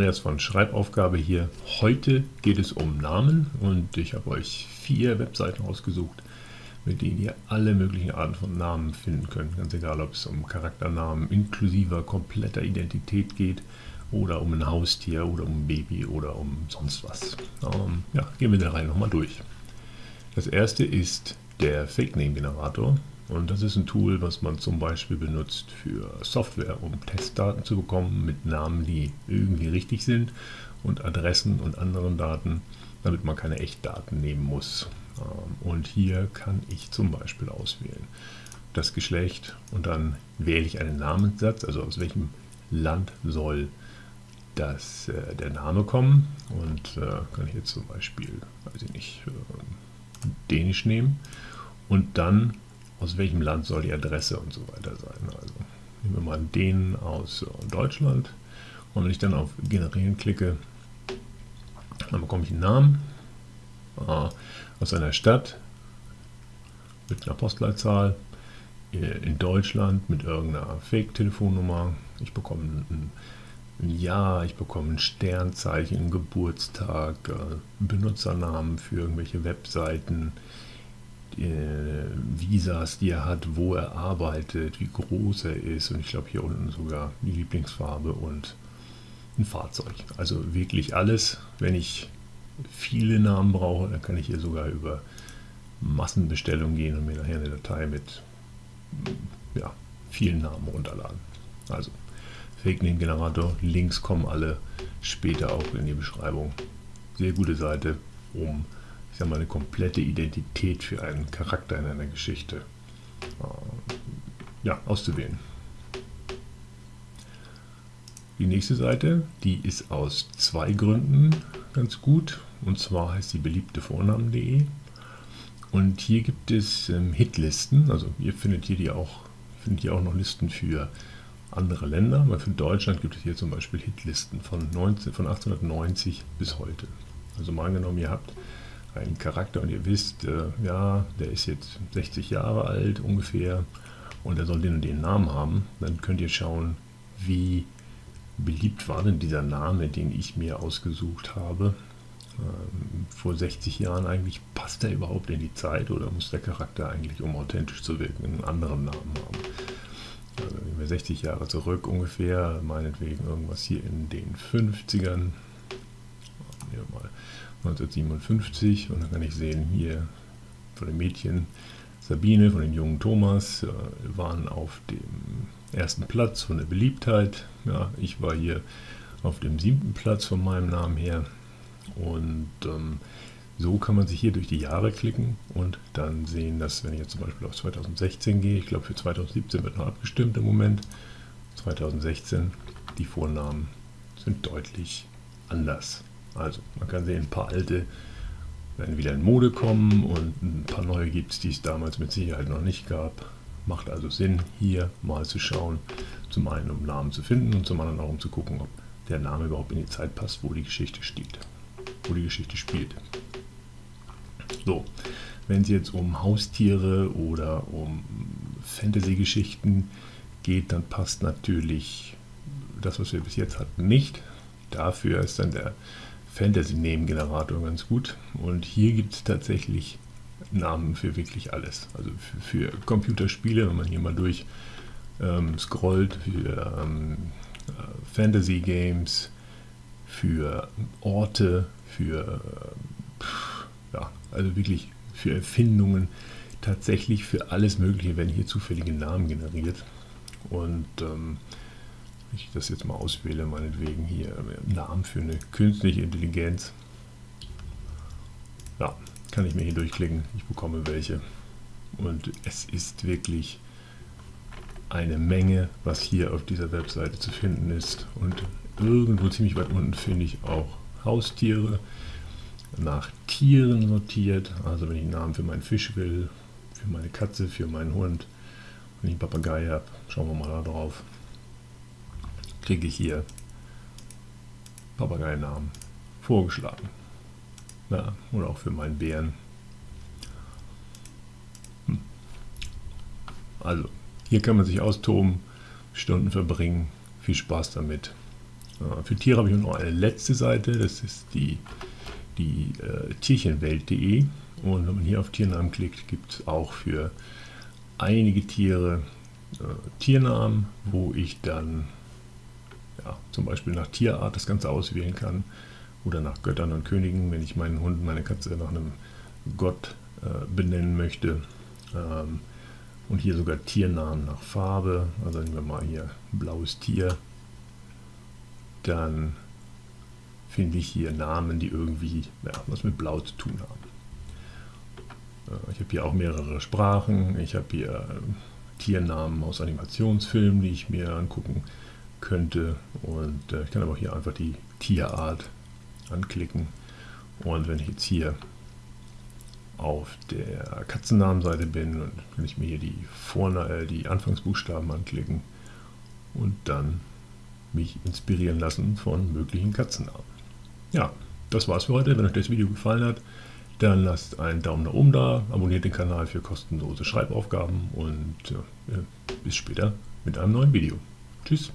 Andreas von Schreibaufgabe hier. Heute geht es um Namen und ich habe euch vier Webseiten ausgesucht, mit denen ihr alle möglichen Arten von Namen finden könnt. Ganz egal, ob es um Charakternamen inklusive kompletter Identität geht oder um ein Haustier oder um ein Baby oder um sonst was. Ähm, ja, gehen wir da rein nochmal durch. Das erste ist der Fake Name Generator. Und das ist ein Tool, was man zum Beispiel benutzt für Software, um Testdaten zu bekommen mit Namen, die irgendwie richtig sind und Adressen und anderen Daten, damit man keine Echtdaten nehmen muss. Ähm, und hier kann ich zum Beispiel auswählen das Geschlecht und dann wähle ich einen Namenssatz, also aus welchem Land soll das, äh, der Name kommen. Und äh, kann ich jetzt zum Beispiel, weiß ich nicht, äh, Dänisch nehmen und dann aus welchem Land soll die Adresse und so weiter sein. Also nehmen wir mal den aus Deutschland und wenn ich dann auf Generieren klicke, dann bekomme ich einen Namen äh, aus einer Stadt mit einer Postleitzahl äh, in Deutschland mit irgendeiner Fake-Telefonnummer. Ich bekomme ein, Jahr, ich bekomme ein Sternzeichen, Geburtstag, äh, Benutzernamen für irgendwelche Webseiten, äh, Visas, die er hat, wo er arbeitet, wie groß er ist und ich glaube hier unten sogar die Lieblingsfarbe und ein Fahrzeug. Also wirklich alles. Wenn ich viele Namen brauche, dann kann ich hier sogar über Massenbestellung gehen und mir nachher eine Datei mit ja, vielen Namen runterladen. Also Fake Name Generator, Links kommen alle später auch in die Beschreibung. Sehr gute Seite, um sag mal, eine komplette Identität für einen Charakter in einer Geschichte äh, ja, auszuwählen. Die nächste Seite, die ist aus zwei Gründen ganz gut. Und zwar heißt sie beliebte Vornamen.de. Und hier gibt es ähm, Hitlisten. Also ihr findet hier die auch, findet hier auch noch Listen für andere Länder. Weil für Deutschland gibt es hier zum Beispiel Hitlisten von, 19, von 1890 bis heute. Also mal angenommen, ihr habt einen Charakter und ihr wisst, äh, ja, der ist jetzt 60 Jahre alt ungefähr und er soll den und den Namen haben, dann könnt ihr schauen, wie beliebt war denn dieser Name, den ich mir ausgesucht habe. Ähm, vor 60 Jahren eigentlich, passt er überhaupt in die Zeit oder muss der Charakter eigentlich, um authentisch zu wirken, einen anderen Namen haben? Also wenn wir 60 Jahre zurück ungefähr, meinetwegen irgendwas hier in den 50ern, hier mal 1957 und dann kann ich sehen hier von den Mädchen Sabine, von den jungen Thomas, äh, waren auf dem ersten Platz von der Beliebtheit. Ja, ich war hier auf dem siebten Platz von meinem Namen her und ähm, so kann man sich hier durch die Jahre klicken und dann sehen, dass wenn ich jetzt zum Beispiel auf 2016 gehe, ich glaube für 2017 wird noch abgestimmt im Moment, 2016, die Vornamen sind deutlich anders. Also man kann sehen, ein paar alte werden wieder in Mode kommen und ein paar neue gibt es, die es damals mit Sicherheit noch nicht gab. Macht also Sinn, hier mal zu schauen, zum einen um Namen zu finden und zum anderen auch um zu gucken, ob der Name überhaupt in die Zeit passt, wo die Geschichte steht, wo die Geschichte spielt. So, wenn es jetzt um Haustiere oder um Fantasy-Geschichten geht, dann passt natürlich das, was wir bis jetzt hatten, nicht. Dafür ist dann der Fantasy-Name-Generator ganz gut. Und hier gibt es tatsächlich Namen für wirklich alles. Also für, für, Computerspiele, wenn man hier mal durch ähm, scrollt, für ähm, äh, Fantasy-Games, für Orte, für, äh, ja, also wirklich für Erfindungen, tatsächlich für alles Mögliche werden hier zufällige Namen generiert. Und ähm, ich das jetzt mal auswähle, meinetwegen hier Namen für eine künstliche Intelligenz. Ja, kann ich mir hier durchklicken. Ich bekomme welche. Und es ist wirklich eine Menge, was hier auf dieser Webseite zu finden ist. Und irgendwo ziemlich weit unten finde ich auch Haustiere nach Tieren sortiert. Also wenn ich einen Namen für meinen Fisch will, für meine Katze, für meinen Hund, wenn ich einen Papagei habe, schauen wir mal da drauf kriege ich hier Papageinamen vorgeschlagen. Ja, oder auch für meinen Bären. Hm. Also, hier kann man sich austoben, Stunden verbringen. Viel Spaß damit. Äh, für Tiere habe ich noch eine letzte Seite, das ist die, die äh, Tierchenwelt.de. Und wenn man hier auf Tiernamen klickt, gibt es auch für einige Tiere äh, Tiernamen, wo ich dann ja, zum Beispiel nach Tierart das Ganze auswählen kann oder nach Göttern und Königen, wenn ich meinen Hund, meine Katze nach einem Gott äh, benennen möchte. Ähm, und hier sogar Tiernamen nach Farbe. Also nehmen wir mal hier blaues Tier. Dann finde ich hier Namen, die irgendwie ja, was mit Blau zu tun haben. Äh, ich habe hier auch mehrere Sprachen. Ich habe hier äh, Tiernamen aus Animationsfilmen, die ich mir angucken könnte. Und äh, ich kann aber hier einfach die Tierart anklicken. Und wenn ich jetzt hier auf der Katzennamenseite bin, und kann ich mir hier die, Vorna äh, die Anfangsbuchstaben anklicken und dann mich inspirieren lassen von möglichen Katzennamen. Ja, das war's für heute. Wenn euch das Video gefallen hat, dann lasst einen Daumen nach oben da, abonniert den Kanal für kostenlose Schreibaufgaben und äh, bis später mit einem neuen Video. Tschüss.